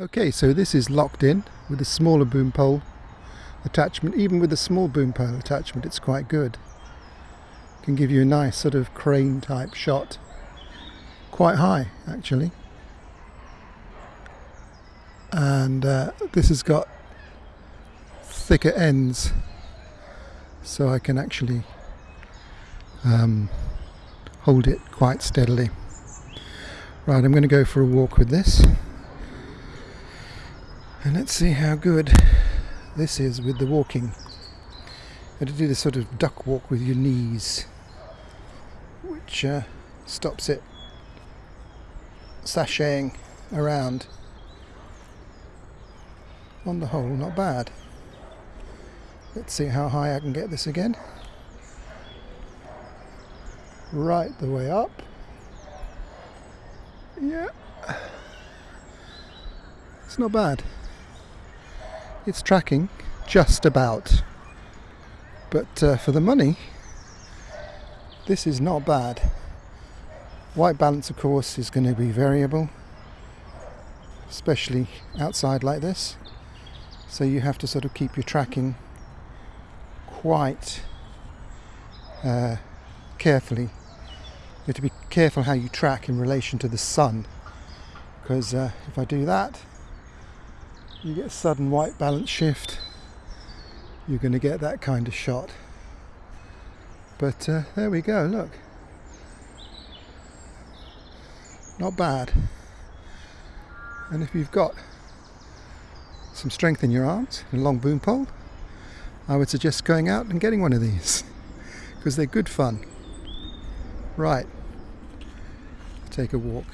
Okay, so this is locked in with a smaller boom pole attachment. Even with a small boom pole attachment, it's quite good. Can give you a nice sort of crane type shot. Quite high, actually. And uh, this has got thicker ends, so I can actually um, hold it quite steadily. Right, I'm going to go for a walk with this. And let's see how good this is with the walking. Have to do this sort of duck walk with your knees, which uh, stops it sashaying around. On the whole, not bad. Let's see how high I can get this again. Right the way up. Yeah. It's not bad it's tracking just about. But uh, for the money this is not bad. White balance of course is going to be variable especially outside like this. So you have to sort of keep your tracking quite uh, carefully. You have to be careful how you track in relation to the sun because uh, if I do that you get a sudden white balance shift you're going to get that kind of shot. But uh, there we go look. Not bad. And if you've got some strength in your arms and a long boom pole I would suggest going out and getting one of these because they're good fun. Right. Take a walk